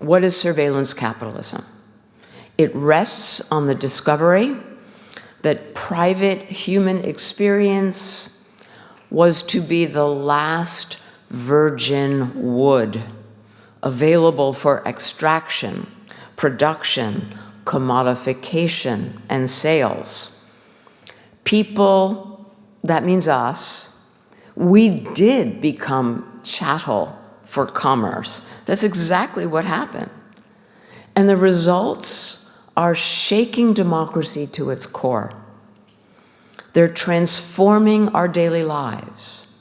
What is surveillance capitalism? It rests on the discovery that private human experience was to be the last virgin wood available for extraction, production, commodification, and sales. People, that means us, we did become chattel for commerce. That's exactly what happened. And the results are shaking democracy to its core. They're transforming our daily lives.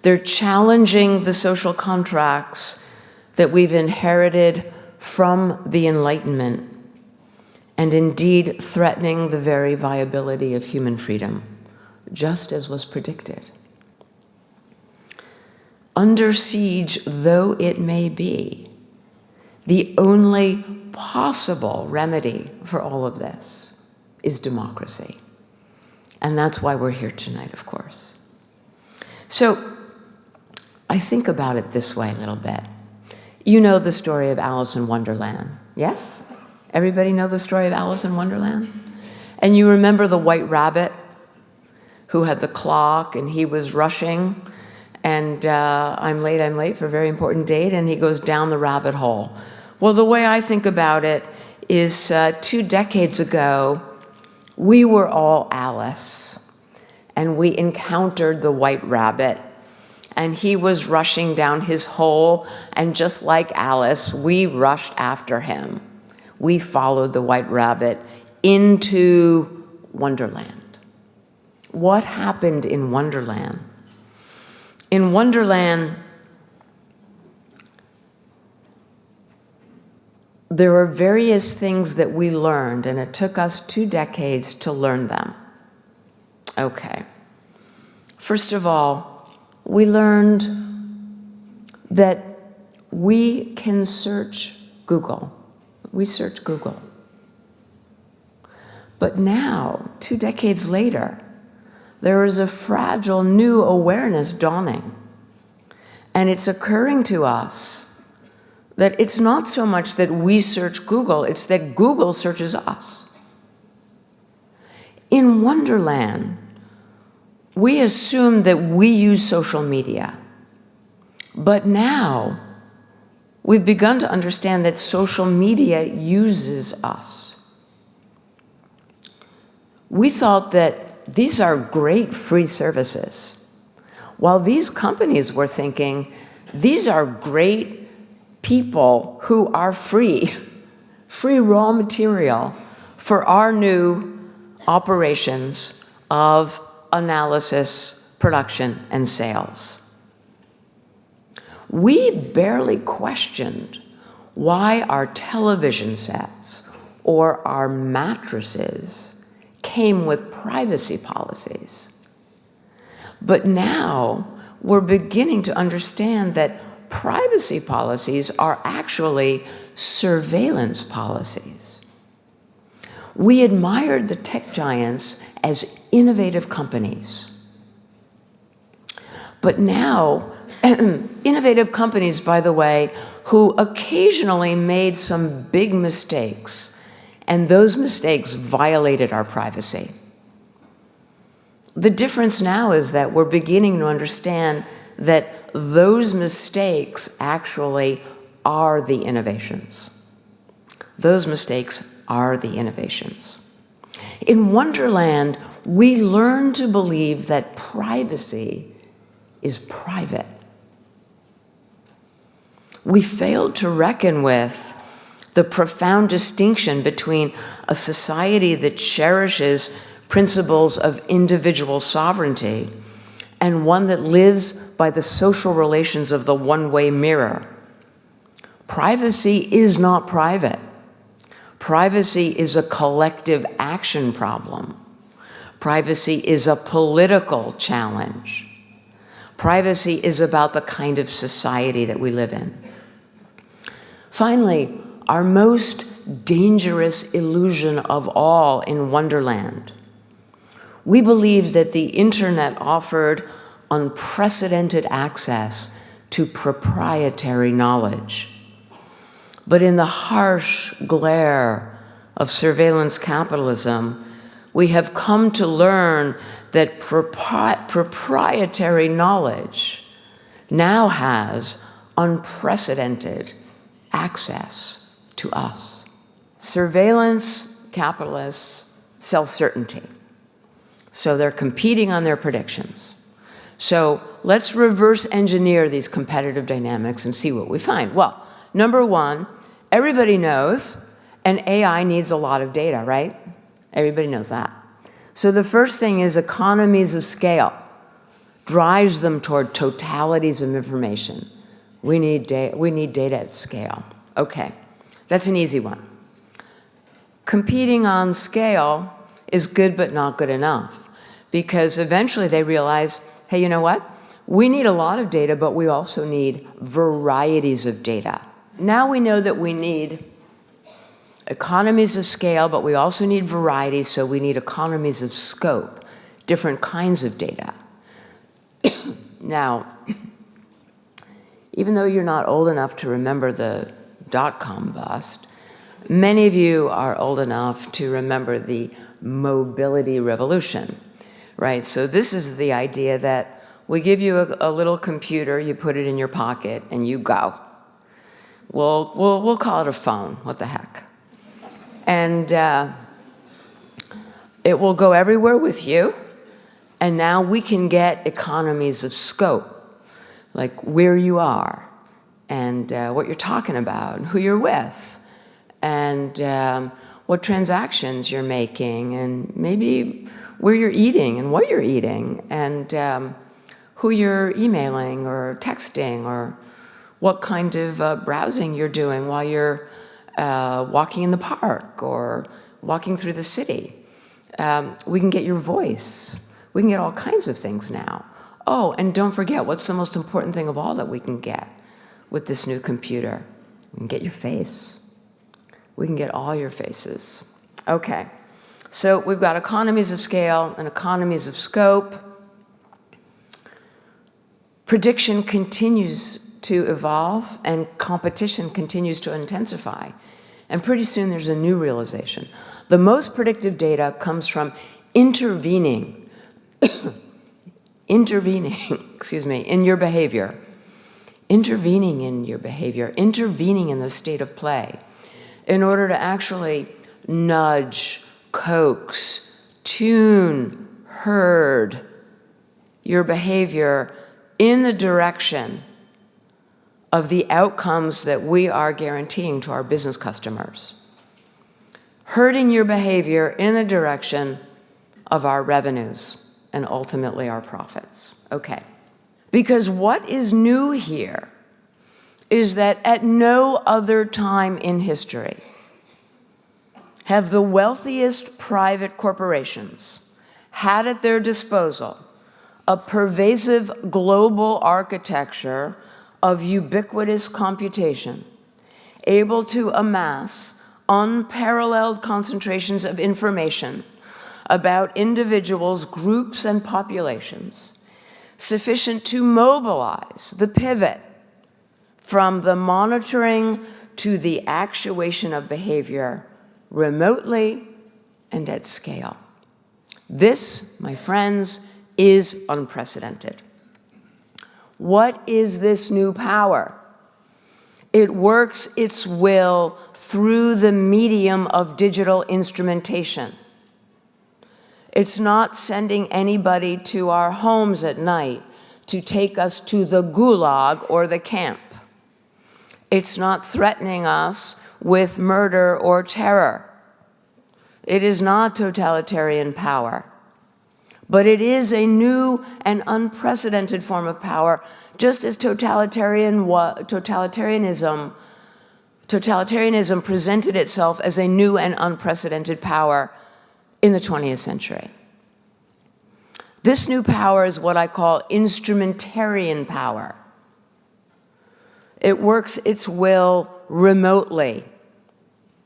They're challenging the social contracts that we've inherited from the Enlightenment and indeed threatening the very viability of human freedom, just as was predicted. Under siege though it may be, the only possible remedy for all of this is democracy. And that's why we're here tonight, of course. So I think about it this way a little bit. You know the story of Alice in Wonderland, yes? Everybody know the story of Alice in Wonderland? And you remember the white rabbit who had the clock and he was rushing and uh, I'm late, I'm late for a very important date and he goes down the rabbit hole. Well, the way I think about it is uh, two decades ago, we were all Alice and we encountered the white rabbit and he was rushing down his hole and just like Alice, we rushed after him. We followed the white rabbit into Wonderland. What happened in Wonderland? In Wonderland, there are various things that we learned, and it took us two decades to learn them. Okay. First of all, we learned that we can search Google. We search Google. But now, two decades later, there is a fragile new awareness dawning. And it's occurring to us that it's not so much that we search Google, it's that Google searches us. In Wonderland, we assume that we use social media. But now, we've begun to understand that social media uses us. We thought that these are great free services. While these companies were thinking, these are great people who are free, free raw material for our new operations of analysis, production, and sales. We barely questioned why our television sets or our mattresses came with privacy policies. But now we're beginning to understand that privacy policies are actually surveillance policies. We admired the tech giants as innovative companies. But now, innovative companies, by the way, who occasionally made some big mistakes, and those mistakes violated our privacy. The difference now is that we're beginning to understand that those mistakes actually are the innovations. Those mistakes are the innovations. In Wonderland, we learn to believe that privacy is private. We failed to reckon with the profound distinction between a society that cherishes principles of individual sovereignty and one that lives by the social relations of the one-way mirror. Privacy is not private. Privacy is a collective action problem. Privacy is a political challenge. Privacy is about the kind of society that we live in. Finally, our most dangerous illusion of all in Wonderland we believe that the internet offered unprecedented access to proprietary knowledge. But in the harsh glare of surveillance capitalism, we have come to learn that propri proprietary knowledge now has unprecedented access to us. Surveillance capitalists sell certainty. So they're competing on their predictions. So let's reverse engineer these competitive dynamics and see what we find. Well, number one, everybody knows an AI needs a lot of data, right? Everybody knows that. So the first thing is economies of scale drives them toward totalities of information. We need, data, we need data at scale. Okay, that's an easy one. Competing on scale is good but not good enough because eventually they realize, hey, you know what? We need a lot of data, but we also need varieties of data. Now we know that we need economies of scale, but we also need variety, so we need economies of scope, different kinds of data. now, even though you're not old enough to remember the dot-com bust, many of you are old enough to remember the mobility revolution, right? So this is the idea that we give you a, a little computer, you put it in your pocket, and you go. We'll, we'll, we'll call it a phone, what the heck. And uh, it will go everywhere with you, and now we can get economies of scope, like where you are and uh, what you're talking about, and who you're with, and um, what transactions you're making, and maybe where you're eating and what you're eating, and um, who you're emailing or texting, or what kind of uh, browsing you're doing while you're uh, walking in the park or walking through the city. Um, we can get your voice. We can get all kinds of things now. Oh, and don't forget, what's the most important thing of all that we can get with this new computer? We can get your face. We can get all your faces. Okay, so we've got economies of scale and economies of scope. Prediction continues to evolve and competition continues to intensify. And pretty soon there's a new realization. The most predictive data comes from intervening intervening, excuse me, in your behavior, intervening in your behavior, intervening in the state of play in order to actually nudge, coax, tune, herd your behavior in the direction of the outcomes that we are guaranteeing to our business customers. Herding your behavior in the direction of our revenues and ultimately our profits. Okay. Because what is new here is that at no other time in history have the wealthiest private corporations had at their disposal a pervasive global architecture of ubiquitous computation, able to amass unparalleled concentrations of information about individuals, groups, and populations, sufficient to mobilize the pivot from the monitoring to the actuation of behavior remotely and at scale. This, my friends, is unprecedented. What is this new power? It works its will through the medium of digital instrumentation. It's not sending anybody to our homes at night to take us to the gulag or the camp. It's not threatening us with murder or terror. It is not totalitarian power. But it is a new and unprecedented form of power, just as totalitarian totalitarianism, totalitarianism presented itself as a new and unprecedented power in the 20th century. This new power is what I call instrumentarian power. It works its will remotely.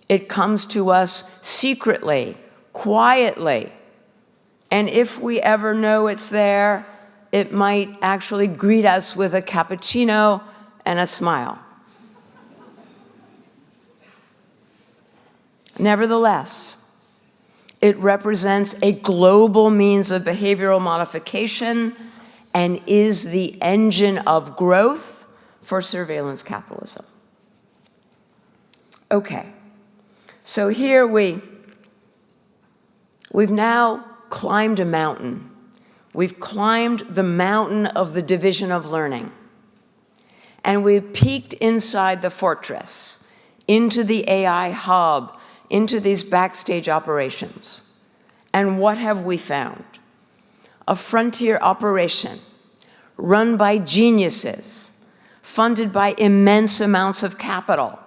It comes to us secretly, quietly. And if we ever know it's there, it might actually greet us with a cappuccino and a smile. Nevertheless, it represents a global means of behavioral modification and is the engine of growth for surveillance capitalism. Okay, so here we, we've now climbed a mountain. We've climbed the mountain of the division of learning. And we've peeked inside the fortress, into the AI hub, into these backstage operations. And what have we found? A frontier operation run by geniuses, funded by immense amounts of capital.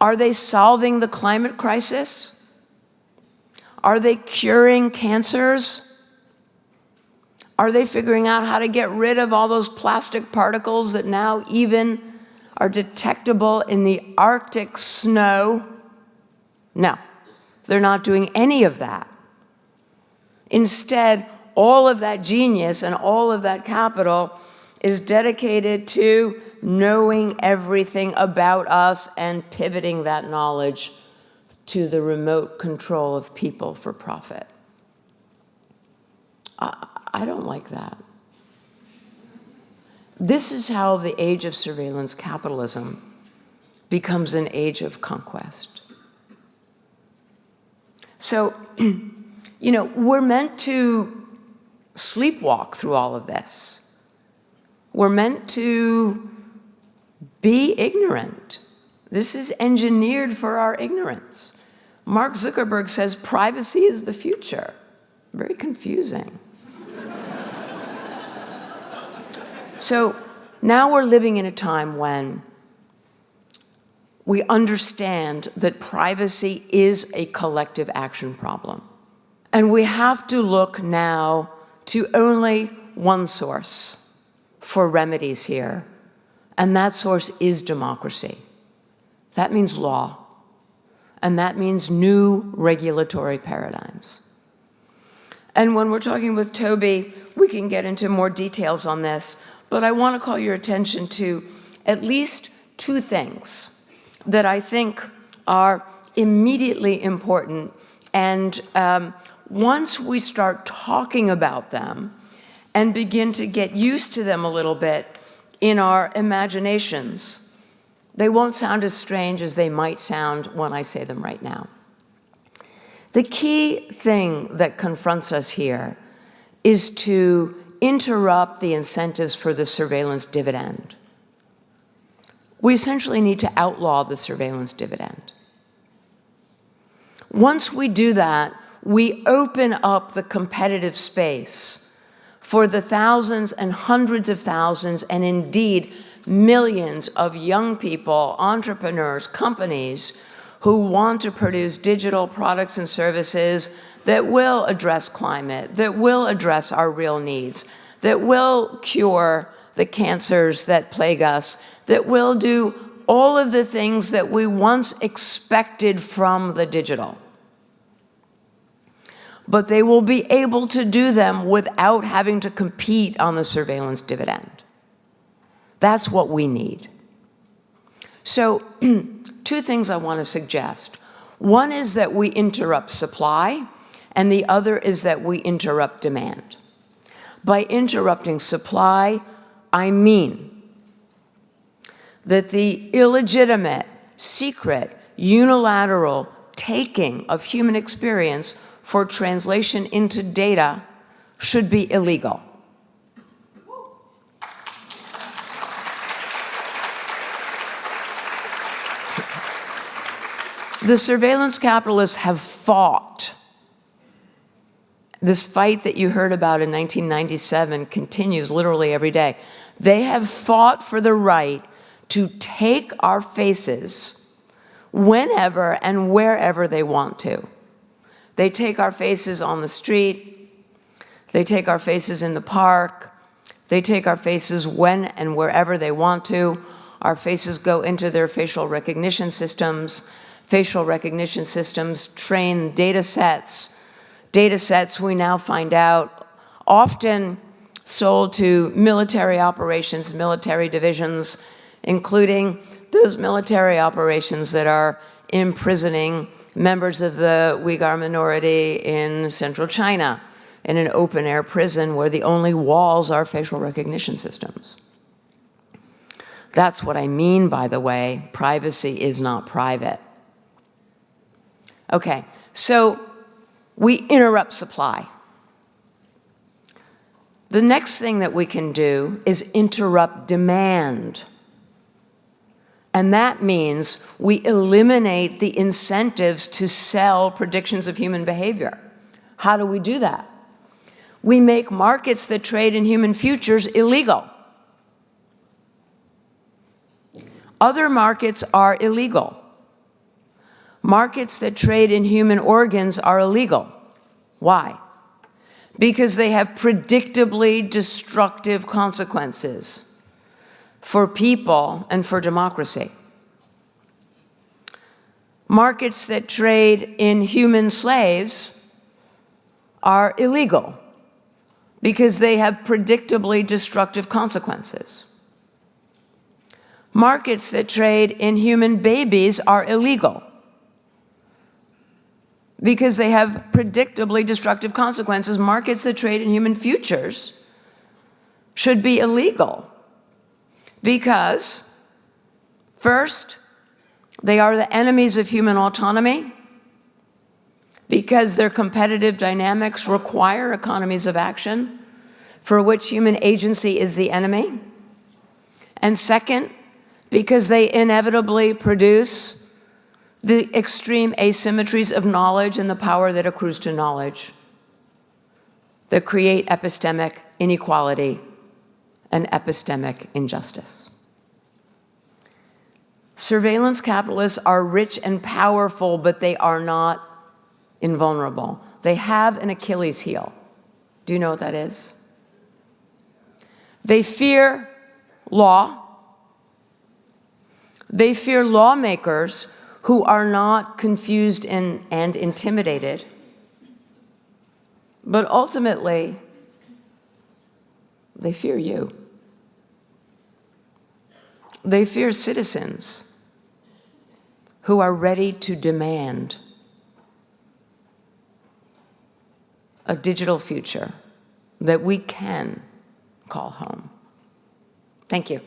Are they solving the climate crisis? Are they curing cancers? Are they figuring out how to get rid of all those plastic particles that now even are detectable in the Arctic snow? No, they're not doing any of that. Instead, all of that genius and all of that capital is dedicated to knowing everything about us and pivoting that knowledge to the remote control of people for profit. I, I don't like that. This is how the age of surveillance capitalism becomes an age of conquest. So, you know, we're meant to sleepwalk through all of this. We're meant to be ignorant. This is engineered for our ignorance. Mark Zuckerberg says privacy is the future. Very confusing. so now we're living in a time when we understand that privacy is a collective action problem. And we have to look now to only one source for remedies here, and that source is democracy. That means law, and that means new regulatory paradigms. And when we're talking with Toby, we can get into more details on this, but I want to call your attention to at least two things that I think are immediately important. And um, once we start talking about them and begin to get used to them a little bit in our imaginations, they won't sound as strange as they might sound when I say them right now. The key thing that confronts us here is to interrupt the incentives for the surveillance dividend we essentially need to outlaw the surveillance dividend. Once we do that, we open up the competitive space for the thousands and hundreds of thousands and indeed millions of young people, entrepreneurs, companies who want to produce digital products and services that will address climate, that will address our real needs, that will cure the cancers that plague us, that will do all of the things that we once expected from the digital. But they will be able to do them without having to compete on the surveillance dividend. That's what we need. So two things I want to suggest. One is that we interrupt supply, and the other is that we interrupt demand. By interrupting supply, I mean that the illegitimate, secret, unilateral taking of human experience for translation into data should be illegal. The surveillance capitalists have fought. This fight that you heard about in 1997 continues literally every day. They have fought for the right to take our faces whenever and wherever they want to. They take our faces on the street, they take our faces in the park, they take our faces when and wherever they want to. Our faces go into their facial recognition systems. Facial recognition systems train data sets. Data sets we now find out often sold to military operations, military divisions, including those military operations that are imprisoning members of the Uyghur minority in central China in an open air prison where the only walls are facial recognition systems. That's what I mean, by the way, privacy is not private. Okay, so we interrupt supply. The next thing that we can do is interrupt demand. And that means we eliminate the incentives to sell predictions of human behavior. How do we do that? We make markets that trade in human futures illegal. Other markets are illegal. Markets that trade in human organs are illegal. Why? Because they have predictably destructive consequences for people and for democracy. Markets that trade in human slaves are illegal because they have predictably destructive consequences. Markets that trade in human babies are illegal because they have predictably destructive consequences. Markets that trade in human futures should be illegal because, first, they are the enemies of human autonomy, because their competitive dynamics require economies of action for which human agency is the enemy. And second, because they inevitably produce the extreme asymmetries of knowledge and the power that accrues to knowledge that create epistemic inequality and epistemic injustice. Surveillance capitalists are rich and powerful, but they are not invulnerable. They have an Achilles heel. Do you know what that is? They fear law. They fear lawmakers who are not confused and, and intimidated. But ultimately, they fear you. They fear citizens who are ready to demand a digital future that we can call home. Thank you.